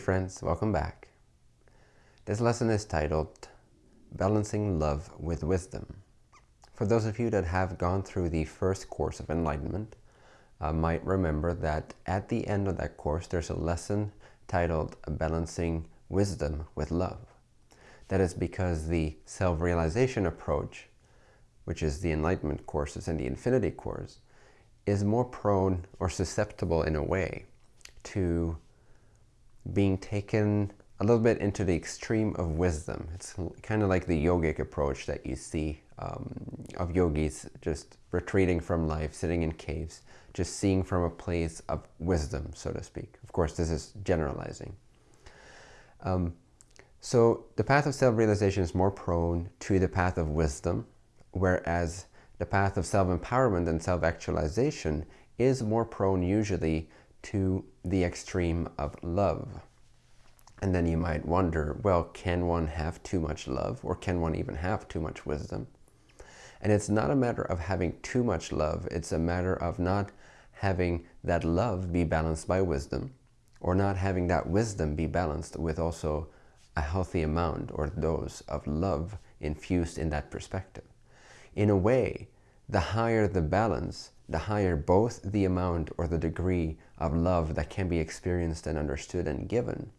friends, welcome back. This lesson is titled Balancing Love with Wisdom. For those of you that have gone through the first course of enlightenment, uh, might remember that at the end of that course there's a lesson titled Balancing Wisdom with Love. That is because the self-realization approach, which is the enlightenment courses and the infinity course, is more prone or susceptible in a way to being taken a little bit into the extreme of wisdom. It's kind of like the yogic approach that you see um, of yogis just retreating from life, sitting in caves, just seeing from a place of wisdom, so to speak. Of course, this is generalizing. Um, so the path of self-realization is more prone to the path of wisdom, whereas the path of self-empowerment and self-actualization is more prone usually to the extreme of love. And then you might wonder, well, can one have too much love or can one even have too much wisdom? And it's not a matter of having too much love. It's a matter of not having that love be balanced by wisdom or not having that wisdom be balanced with also a healthy amount or dose of love infused in that perspective. In a way, the higher the balance, the higher both the amount or the degree of love that can be experienced and understood and given,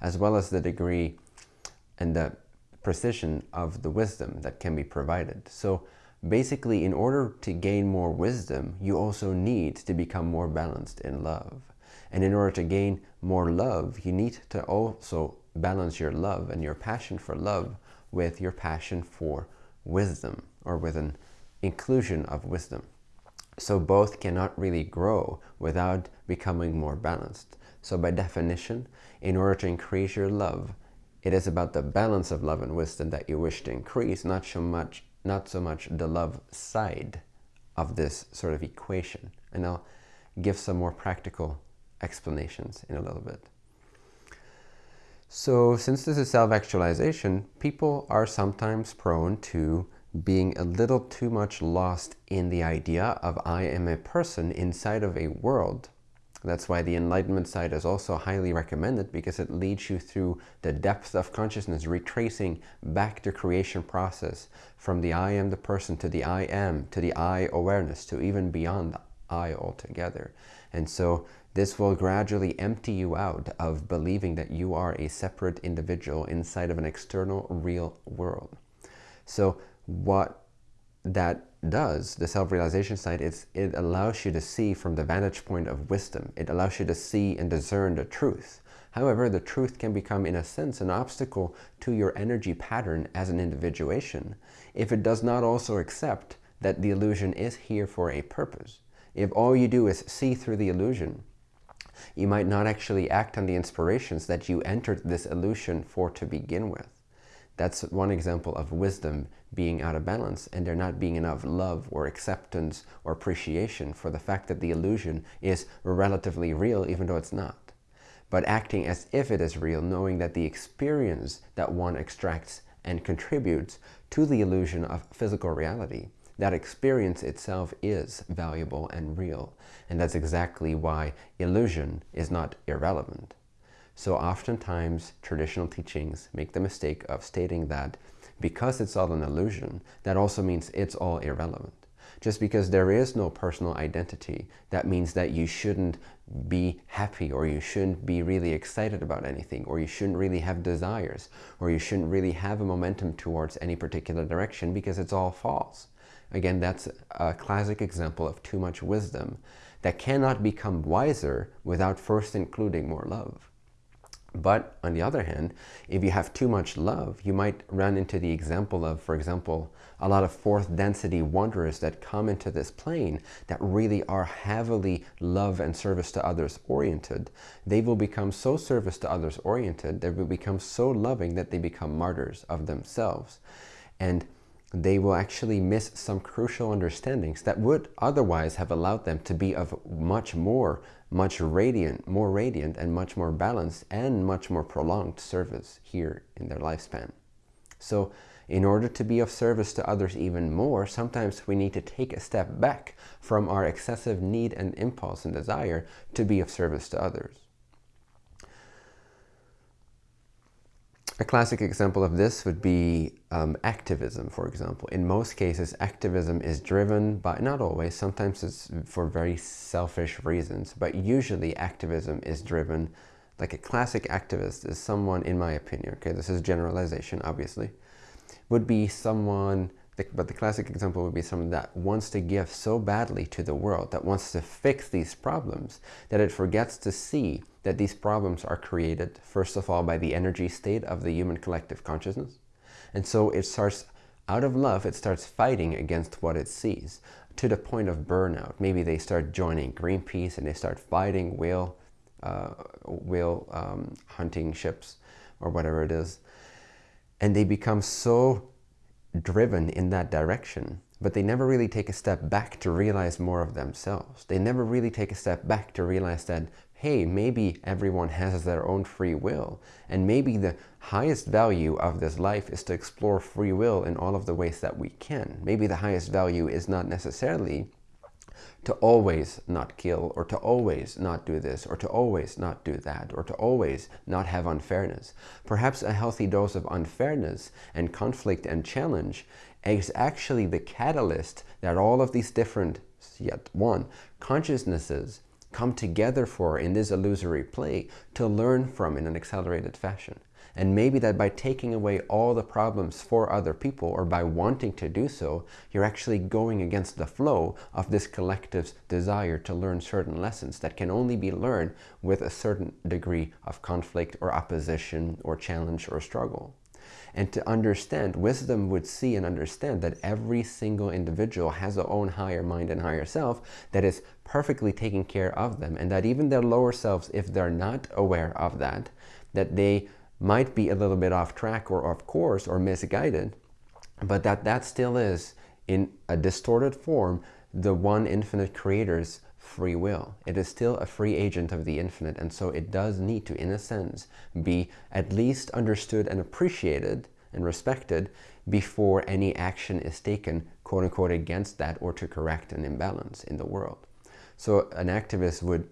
as well as the degree and the precision of the wisdom that can be provided. So basically, in order to gain more wisdom, you also need to become more balanced in love. And in order to gain more love, you need to also balance your love and your passion for love with your passion for wisdom or with an inclusion of wisdom. So both cannot really grow without becoming more balanced. So by definition, in order to increase your love, it is about the balance of love and wisdom that you wish to increase, not so much, not so much the love side of this sort of equation. And I'll give some more practical explanations in a little bit. So since this is self-actualization, people are sometimes prone to being a little too much lost in the idea of I am a person inside of a world. That's why the Enlightenment side is also highly recommended because it leads you through the depth of consciousness, retracing back the creation process from the I am the person to the I am, to the I awareness, to even beyond the I altogether. And so this will gradually empty you out of believing that you are a separate individual inside of an external real world. So what that does, the self-realization side, is it allows you to see from the vantage point of wisdom. It allows you to see and discern the truth. However, the truth can become, in a sense, an obstacle to your energy pattern as an individuation if it does not also accept that the illusion is here for a purpose. If all you do is see through the illusion, you might not actually act on the inspirations that you entered this illusion for to begin with. That's one example of wisdom being out of balance and there not being enough love or acceptance or appreciation for the fact that the illusion is relatively real even though it's not. But acting as if it is real, knowing that the experience that one extracts and contributes to the illusion of physical reality, that experience itself is valuable and real. And that's exactly why illusion is not irrelevant. So oftentimes traditional teachings make the mistake of stating that because it's all an illusion, that also means it's all irrelevant. Just because there is no personal identity, that means that you shouldn't be happy or you shouldn't be really excited about anything or you shouldn't really have desires or you shouldn't really have a momentum towards any particular direction because it's all false. Again, that's a classic example of too much wisdom that cannot become wiser without first including more love. But on the other hand, if you have too much love, you might run into the example of, for example, a lot of fourth density wanderers that come into this plane that really are heavily love and service to others oriented. They will become so service to others oriented, they will become so loving that they become martyrs of themselves. And they will actually miss some crucial understandings that would otherwise have allowed them to be of much more, much radiant, more radiant and much more balanced and much more prolonged service here in their lifespan. So in order to be of service to others even more, sometimes we need to take a step back from our excessive need and impulse and desire to be of service to others. A classic example of this would be um, activism, for example. In most cases, activism is driven by, not always, sometimes it's for very selfish reasons, but usually activism is driven, like a classic activist is someone, in my opinion, okay, this is generalization, obviously, would be someone but the classic example would be someone that wants to give so badly to the world, that wants to fix these problems, that it forgets to see that these problems are created, first of all, by the energy state of the human collective consciousness. And so it starts, out of love, it starts fighting against what it sees to the point of burnout. Maybe they start joining Greenpeace and they start fighting whale, uh, whale um, hunting ships or whatever it is. And they become so driven in that direction, but they never really take a step back to realize more of themselves. They never really take a step back to realize that, hey, maybe everyone has their own free will, and maybe the highest value of this life is to explore free will in all of the ways that we can. Maybe the highest value is not necessarily to always not kill, or to always not do this, or to always not do that, or to always not have unfairness. Perhaps a healthy dose of unfairness and conflict and challenge is actually the catalyst that all of these different, yet one, consciousnesses come together for in this illusory play to learn from in an accelerated fashion. And maybe that by taking away all the problems for other people or by wanting to do so, you're actually going against the flow of this collective's desire to learn certain lessons that can only be learned with a certain degree of conflict or opposition or challenge or struggle. And to understand, wisdom would see and understand that every single individual has their own higher mind and higher self that is perfectly taking care of them. And that even their lower selves, if they're not aware of that, that they might be a little bit off track or off course or misguided, but that that still is, in a distorted form, the one infinite creator's free will. It is still a free agent of the infinite, and so it does need to, in a sense, be at least understood and appreciated and respected before any action is taken, quote unquote, against that or to correct an imbalance in the world. So an activist would,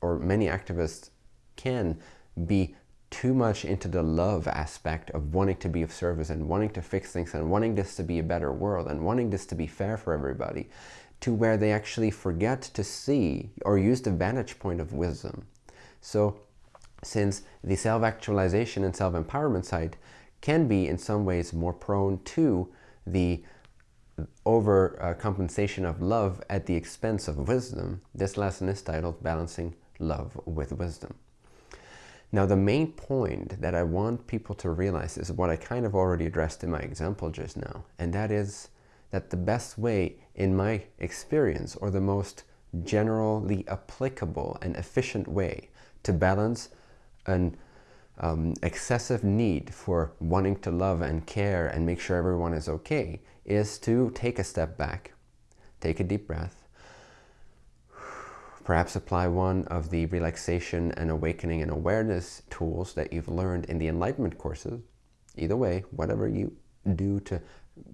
or many activists can be too much into the love aspect of wanting to be of service and wanting to fix things and wanting this to be a better world and wanting this to be fair for everybody to where they actually forget to see or use the vantage point of wisdom. So since the self-actualization and self-empowerment side can be in some ways more prone to the over uh, of love at the expense of wisdom, this lesson is titled Balancing Love with Wisdom. Now, the main point that I want people to realize is what I kind of already addressed in my example just now, and that is that the best way, in my experience, or the most generally applicable and efficient way to balance an um, excessive need for wanting to love and care and make sure everyone is okay is to take a step back, take a deep breath, Perhaps apply one of the relaxation and awakening and awareness tools that you've learned in the enlightenment courses. Either way, whatever you do to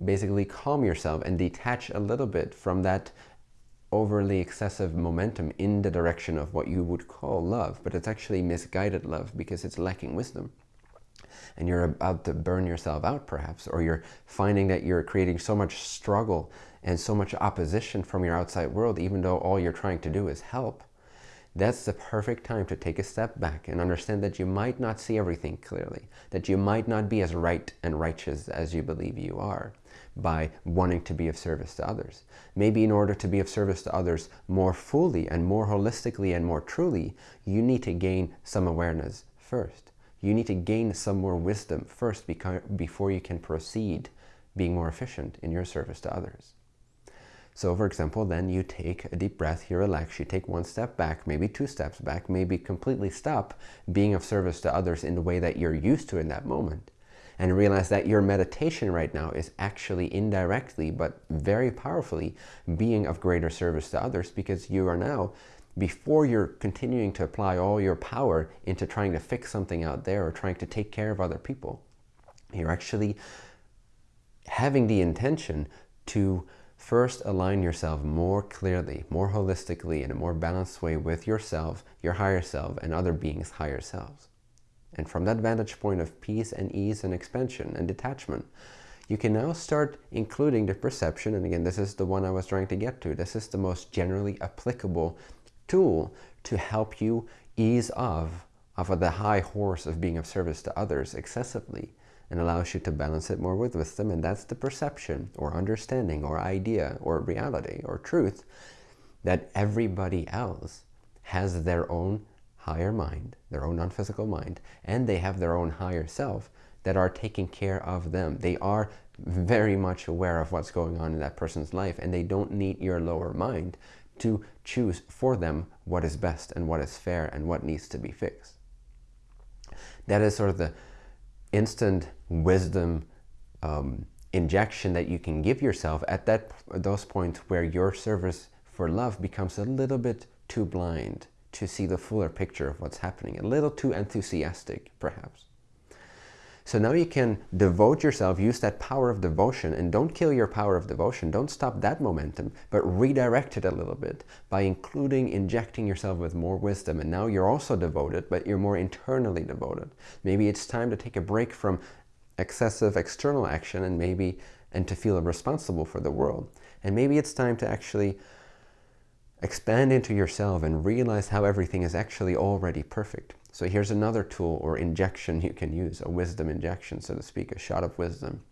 basically calm yourself and detach a little bit from that overly excessive momentum in the direction of what you would call love, but it's actually misguided love because it's lacking wisdom. And you're about to burn yourself out perhaps, or you're finding that you're creating so much struggle and so much opposition from your outside world, even though all you're trying to do is help, that's the perfect time to take a step back and understand that you might not see everything clearly, that you might not be as right and righteous as you believe you are by wanting to be of service to others. Maybe in order to be of service to others more fully and more holistically and more truly, you need to gain some awareness first. You need to gain some more wisdom first before you can proceed being more efficient in your service to others. So for example, then you take a deep breath, you relax, you take one step back, maybe two steps back, maybe completely stop being of service to others in the way that you're used to in that moment. And realize that your meditation right now is actually indirectly, but very powerfully, being of greater service to others because you are now, before you're continuing to apply all your power into trying to fix something out there or trying to take care of other people, you're actually having the intention to First, align yourself more clearly, more holistically, in a more balanced way with yourself, your higher self, and other beings' higher selves. And from that vantage point of peace and ease and expansion and detachment, you can now start including the perception. And again, this is the one I was trying to get to. This is the most generally applicable tool to help you ease off of the high horse of being of service to others excessively and allows you to balance it more with wisdom. And that's the perception or understanding or idea or reality or truth that everybody else has their own higher mind, their own non-physical mind, and they have their own higher self that are taking care of them. They are very much aware of what's going on in that person's life and they don't need your lower mind to choose for them what is best and what is fair and what needs to be fixed. That is sort of the instant wisdom um, injection that you can give yourself at that those points where your service for love becomes a little bit too blind to see the fuller picture of what's happening, a little too enthusiastic, perhaps. So now you can devote yourself, use that power of devotion, and don't kill your power of devotion. Don't stop that momentum, but redirect it a little bit by including, injecting yourself with more wisdom. And now you're also devoted, but you're more internally devoted. Maybe it's time to take a break from excessive external action and maybe and to feel responsible for the world. And maybe it's time to actually expand into yourself and realize how everything is actually already perfect. So here's another tool or injection you can use, a wisdom injection, so to speak, a shot of wisdom.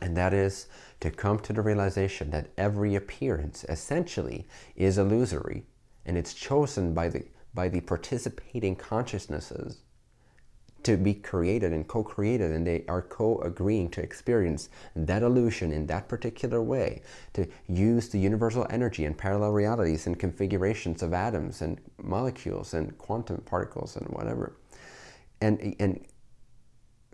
And that is to come to the realization that every appearance essentially is illusory and it's chosen by the, by the participating consciousnesses to be created and co-created and they are co-agreeing to experience that illusion in that particular way to use the universal energy and parallel realities and configurations of atoms and molecules and quantum particles and whatever and and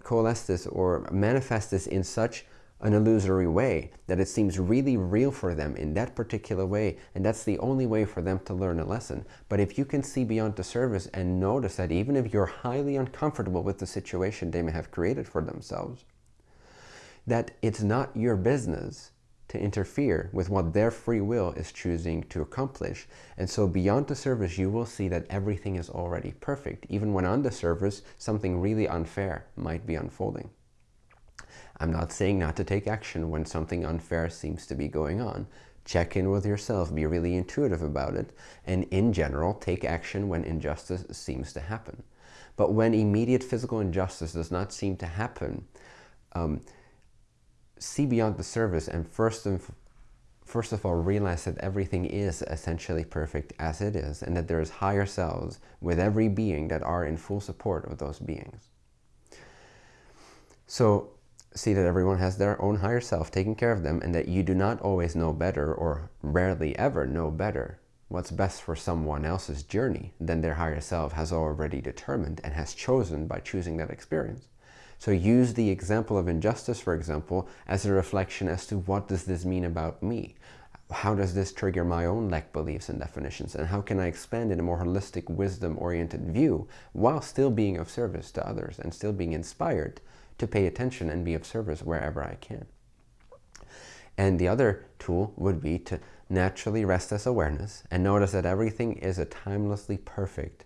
coalesce this or manifest this in such an illusory way, that it seems really real for them in that particular way, and that's the only way for them to learn a lesson. But if you can see beyond the surface and notice that even if you're highly uncomfortable with the situation they may have created for themselves, that it's not your business to interfere with what their free will is choosing to accomplish. And so beyond the surface, you will see that everything is already perfect, even when on the surface, something really unfair might be unfolding. I'm not saying not to take action when something unfair seems to be going on. Check in with yourself, be really intuitive about it, and in general, take action when injustice seems to happen. But when immediate physical injustice does not seem to happen, um, see beyond the surface and first and first of all realize that everything is essentially perfect as it is and that there is higher selves with every being that are in full support of those beings. So see that everyone has their own higher self taking care of them and that you do not always know better or rarely ever know better what's best for someone else's journey than their higher self has already determined and has chosen by choosing that experience. So use the example of injustice, for example, as a reflection as to what does this mean about me? How does this trigger my own lack beliefs and definitions? And how can I expand in a more holistic, wisdom-oriented view while still being of service to others and still being inspired to pay attention and be of service wherever I can. And the other tool would be to naturally rest as awareness and notice that everything is a timelessly perfect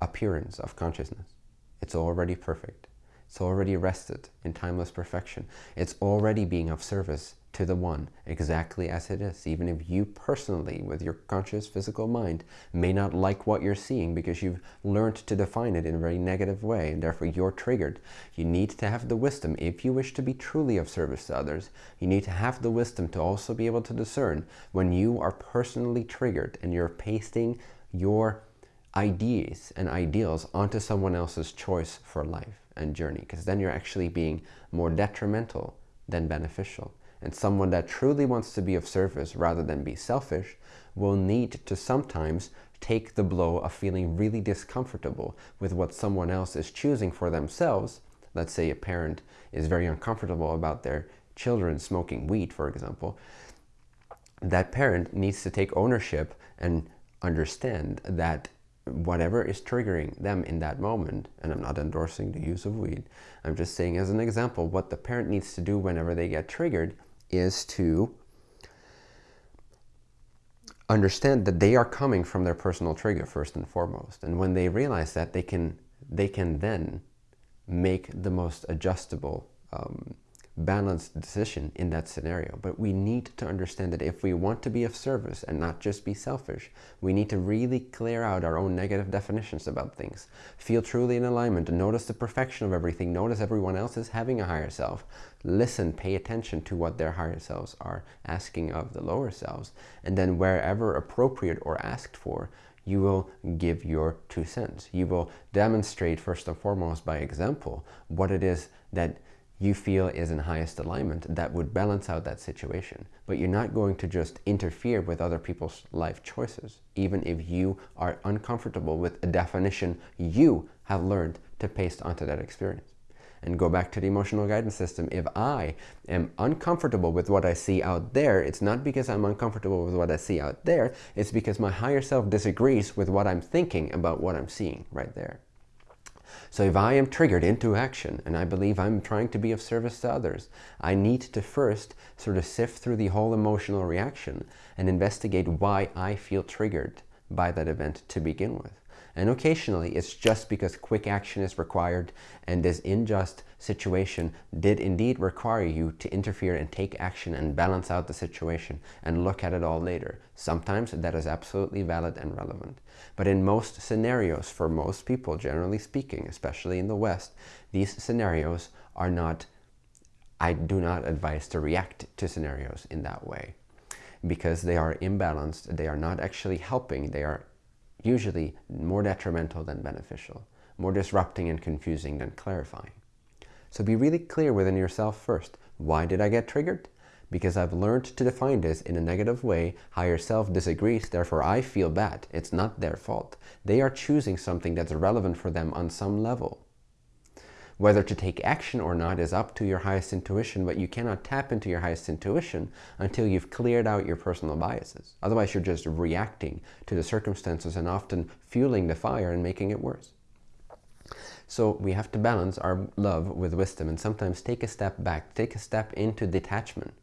appearance of consciousness. It's already perfect. It's already rested in timeless perfection. It's already being of service to the one exactly as it is, even if you personally, with your conscious physical mind, may not like what you're seeing because you've learned to define it in a very negative way and therefore you're triggered. You need to have the wisdom, if you wish to be truly of service to others, you need to have the wisdom to also be able to discern when you are personally triggered and you're pasting your ideas and ideals onto someone else's choice for life and journey because then you're actually being more detrimental than beneficial. And someone that truly wants to be of service rather than be selfish will need to sometimes take the blow of feeling really discomfortable with what someone else is choosing for themselves. Let's say a parent is very uncomfortable about their children smoking weed, for example. That parent needs to take ownership and understand that whatever is triggering them in that moment, and I'm not endorsing the use of weed, I'm just saying as an example, what the parent needs to do whenever they get triggered is to understand that they are coming from their personal trigger first and foremost. And when they realize that, they can, they can then make the most adjustable um, balanced decision in that scenario. But we need to understand that if we want to be of service and not just be selfish, we need to really clear out our own negative definitions about things. Feel truly in alignment and notice the perfection of everything. Notice everyone else is having a higher self. Listen, pay attention to what their higher selves are asking of the lower selves. And then wherever appropriate or asked for, you will give your two cents. You will demonstrate first and foremost by example what it is that you feel is in highest alignment that would balance out that situation. But you're not going to just interfere with other people's life choices, even if you are uncomfortable with a definition you have learned to paste onto that experience. And go back to the emotional guidance system. If I am uncomfortable with what I see out there, it's not because I'm uncomfortable with what I see out there, it's because my higher self disagrees with what I'm thinking about what I'm seeing right there. So if I am triggered into action and I believe I'm trying to be of service to others, I need to first sort of sift through the whole emotional reaction and investigate why I feel triggered by that event to begin with. And occasionally it's just because quick action is required and this unjust situation did indeed require you to interfere and take action and balance out the situation and look at it all later. Sometimes that is absolutely valid and relevant. But in most scenarios, for most people, generally speaking, especially in the West, these scenarios are not, I do not advise to react to scenarios in that way because they are imbalanced, they are not actually helping, they are usually more detrimental than beneficial, more disrupting and confusing than clarifying. So be really clear within yourself first. Why did I get triggered? Because I've learned to define this in a negative way. Higher self disagrees, therefore I feel bad. It's not their fault. They are choosing something that's relevant for them on some level. Whether to take action or not is up to your highest intuition, but you cannot tap into your highest intuition until you've cleared out your personal biases. Otherwise, you're just reacting to the circumstances and often fueling the fire and making it worse. So we have to balance our love with wisdom and sometimes take a step back, take a step into detachment.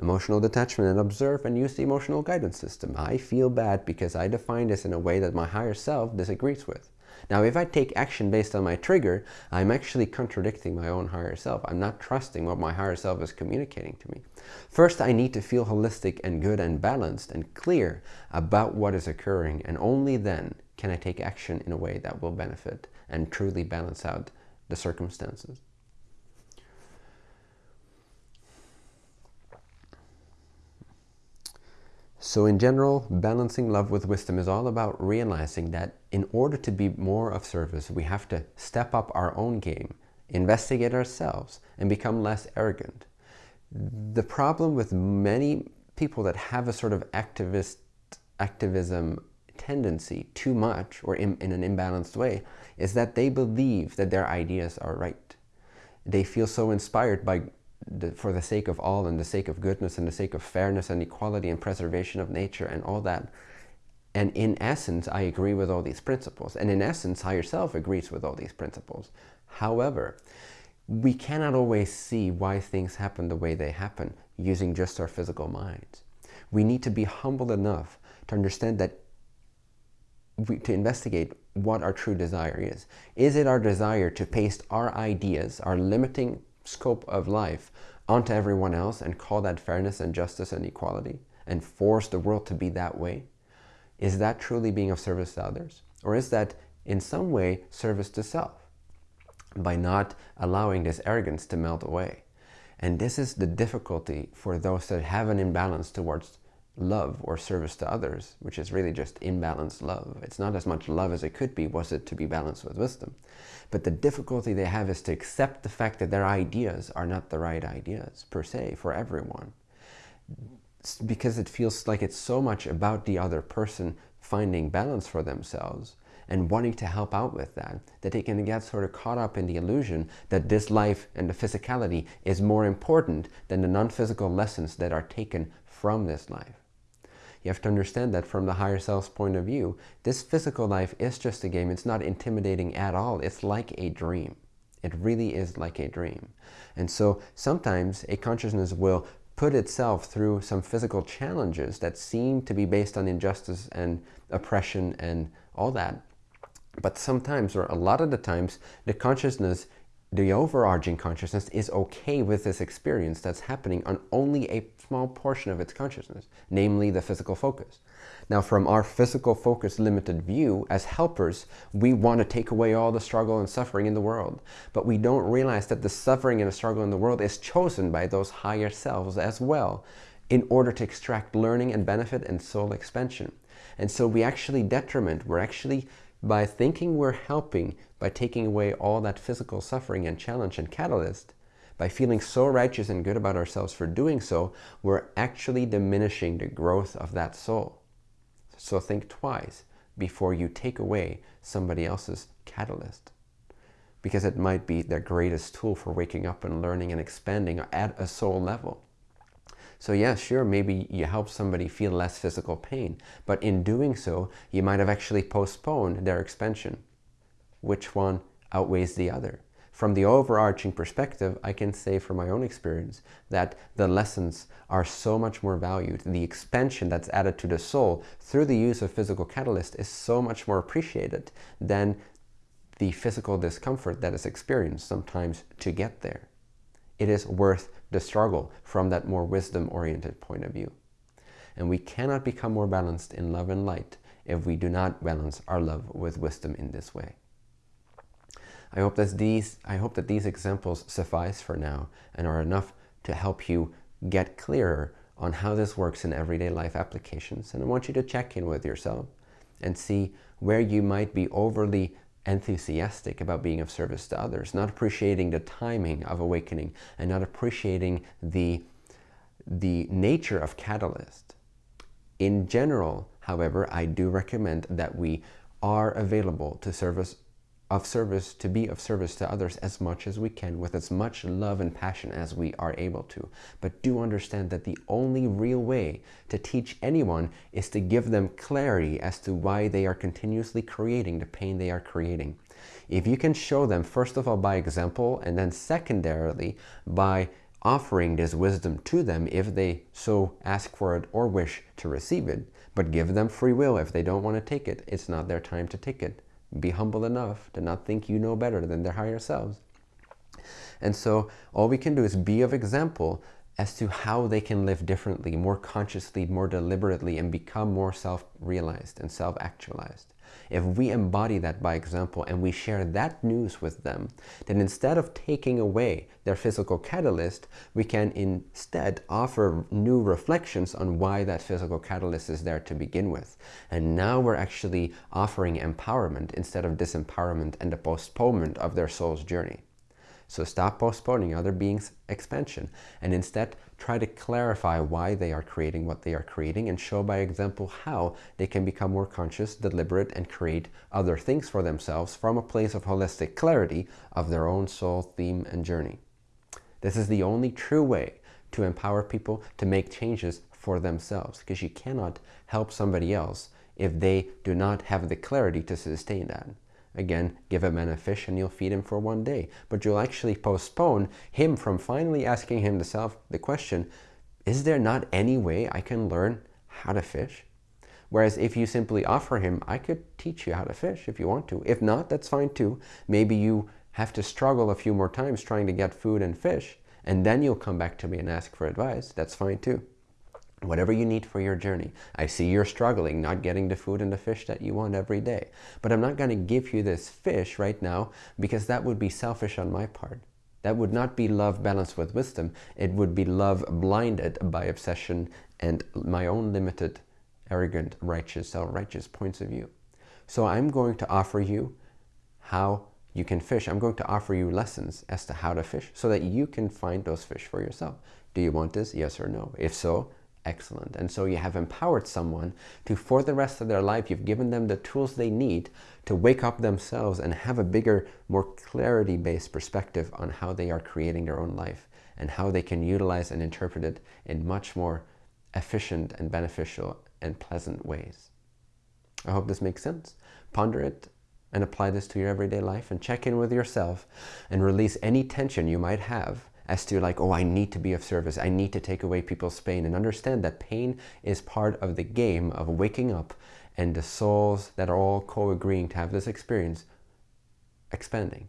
Emotional detachment and observe and use the emotional guidance system. I feel bad because I define this in a way that my higher self disagrees with. Now, if I take action based on my trigger, I'm actually contradicting my own higher self. I'm not trusting what my higher self is communicating to me. First, I need to feel holistic and good and balanced and clear about what is occurring. And only then can I take action in a way that will benefit and truly balance out the circumstances. So in general, balancing love with wisdom is all about realizing that in order to be more of service, we have to step up our own game, investigate ourselves, and become less arrogant. The problem with many people that have a sort of activist activism tendency too much or in, in an imbalanced way is that they believe that their ideas are right. They feel so inspired by the, for the sake of all and the sake of goodness and the sake of fairness and equality and preservation of nature and all that. And in essence, I agree with all these principles. And in essence, higher self agrees with all these principles. However, we cannot always see why things happen the way they happen using just our physical minds. We need to be humble enough to understand that we, to investigate what our true desire is. Is it our desire to paste our ideas, our limiting scope of life onto everyone else and call that fairness and justice and equality and force the world to be that way? Is that truly being of service to others? Or is that in some way service to self by not allowing this arrogance to melt away? And this is the difficulty for those that have an imbalance towards love or service to others, which is really just imbalanced love. It's not as much love as it could be, was it to be balanced with wisdom. But the difficulty they have is to accept the fact that their ideas are not the right ideas, per se, for everyone. Because it feels like it's so much about the other person finding balance for themselves and wanting to help out with that, that they can get sort of caught up in the illusion that this life and the physicality is more important than the non-physical lessons that are taken from this life. You have to understand that from the higher self's point of view, this physical life is just a game. It's not intimidating at all. It's like a dream. It really is like a dream. And so sometimes a consciousness will put itself through some physical challenges that seem to be based on injustice and oppression and all that. But sometimes, or a lot of the times, the consciousness the overarching consciousness is okay with this experience that's happening on only a small portion of its consciousness, namely the physical focus. Now, from our physical focus limited view, as helpers, we want to take away all the struggle and suffering in the world. But we don't realize that the suffering and the struggle in the world is chosen by those higher selves as well in order to extract learning and benefit and soul expansion. And so we actually detriment, we're actually by thinking we're helping, by taking away all that physical suffering and challenge and catalyst, by feeling so righteous and good about ourselves for doing so, we're actually diminishing the growth of that soul. So think twice before you take away somebody else's catalyst. Because it might be their greatest tool for waking up and learning and expanding at a soul level. So yeah, sure, maybe you help somebody feel less physical pain, but in doing so, you might have actually postponed their expansion. Which one outweighs the other? From the overarching perspective, I can say from my own experience that the lessons are so much more valued. The expansion that's added to the soul through the use of physical catalyst is so much more appreciated than the physical discomfort that is experienced sometimes to get there. It is worth the struggle from that more wisdom-oriented point of view. And we cannot become more balanced in love and light if we do not balance our love with wisdom in this way. I hope that these, I hope that these examples suffice for now and are enough to help you get clearer on how this works in everyday life applications. And I want you to check in with yourself and see where you might be overly enthusiastic about being of service to others, not appreciating the timing of awakening and not appreciating the, the nature of catalyst. In general, however, I do recommend that we are available to service of service, to be of service to others as much as we can with as much love and passion as we are able to. But do understand that the only real way to teach anyone is to give them clarity as to why they are continuously creating the pain they are creating. If you can show them, first of all, by example, and then secondarily, by offering this wisdom to them if they so ask for it or wish to receive it, but give them free will if they don't want to take it. It's not their time to take it be humble enough to not think you know better than their higher selves. And so all we can do is be of example as to how they can live differently, more consciously, more deliberately, and become more self-realized and self-actualized. If we embody that by example and we share that news with them, then instead of taking away their physical catalyst, we can instead offer new reflections on why that physical catalyst is there to begin with. And now we're actually offering empowerment instead of disempowerment and the postponement of their soul's journey. So stop postponing other beings' expansion and instead try to clarify why they are creating what they are creating and show by example how they can become more conscious, deliberate, and create other things for themselves from a place of holistic clarity of their own soul, theme, and journey. This is the only true way to empower people to make changes for themselves because you cannot help somebody else if they do not have the clarity to sustain that. Again, give a man a fish and you'll feed him for one day. But you'll actually postpone him from finally asking himself the question, is there not any way I can learn how to fish? Whereas if you simply offer him, I could teach you how to fish if you want to. If not, that's fine too. Maybe you have to struggle a few more times trying to get food and fish, and then you'll come back to me and ask for advice. That's fine too whatever you need for your journey. I see you're struggling, not getting the food and the fish that you want every day. But I'm not going to give you this fish right now because that would be selfish on my part. That would not be love balanced with wisdom. It would be love blinded by obsession and my own limited, arrogant, righteous, self-righteous points of view. So I'm going to offer you how you can fish. I'm going to offer you lessons as to how to fish so that you can find those fish for yourself. Do you want this? Yes or no? If so, excellent. And so you have empowered someone to, for the rest of their life, you've given them the tools they need to wake up themselves and have a bigger, more clarity-based perspective on how they are creating their own life and how they can utilize and interpret it in much more efficient and beneficial and pleasant ways. I hope this makes sense. Ponder it and apply this to your everyday life and check in with yourself and release any tension you might have as to like, oh, I need to be of service. I need to take away people's pain and understand that pain is part of the game of waking up and the souls that are all co-agreeing to have this experience expanding.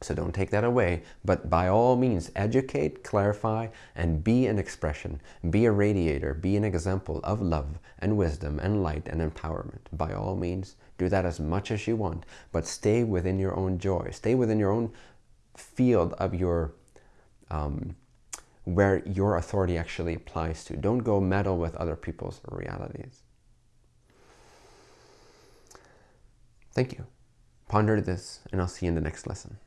So don't take that away, but by all means, educate, clarify, and be an expression. Be a radiator, be an example of love and wisdom and light and empowerment. By all means, do that as much as you want, but stay within your own joy. Stay within your own field of your, um, where your authority actually applies to. Don't go meddle with other people's realities. Thank you. Ponder this, and I'll see you in the next lesson.